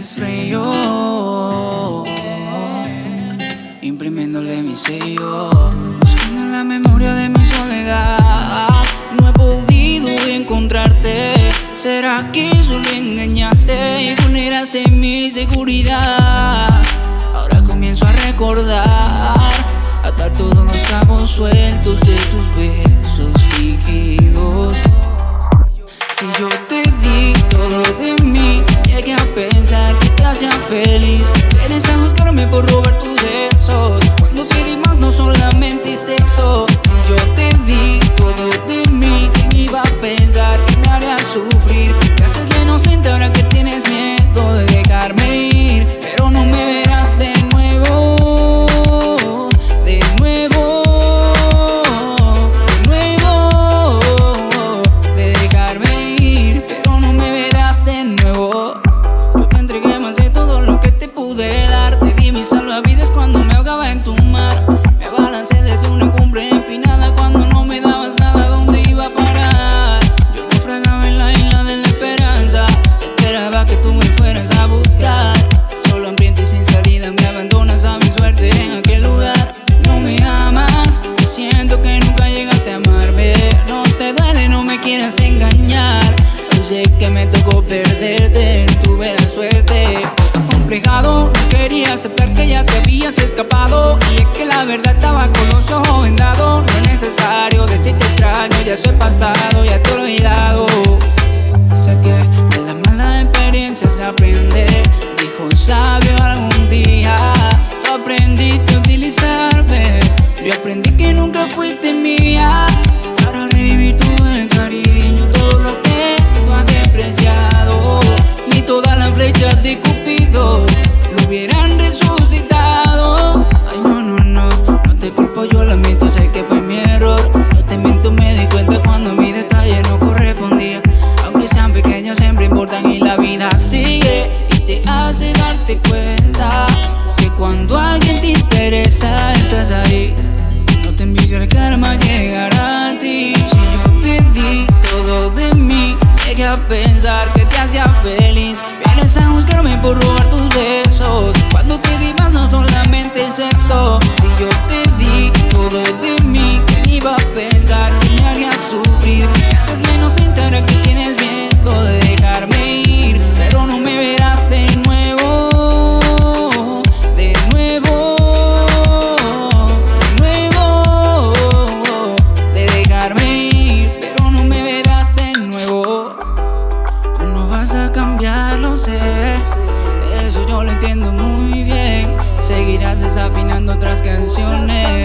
desfrío Imprimiéndole mi sello Buscando en la memoria de mi soledad No he podido encontrarte ¿Será que solo engañaste y vulneraste mi seguridad? Ahora comienzo a recordar Atar todos los cabos sueltos de sexo oh. escapado. Y es que la verdad estaba con los ojos vendados. No es necesario decirte extraño, ya soy pasado, ya te he olvidado. Sé que de las malas experiencias se aprende. Dijo un sabio algún día Aprendiste a utilizarme Yo aprendí que nunca fuiste mi de mí. Llegué a pensar que te hacía feliz. Vienes a buscarme por robar tus besos. cambiar, lo sé. Eso yo lo entiendo muy bien. Seguirás desafinando otras canciones.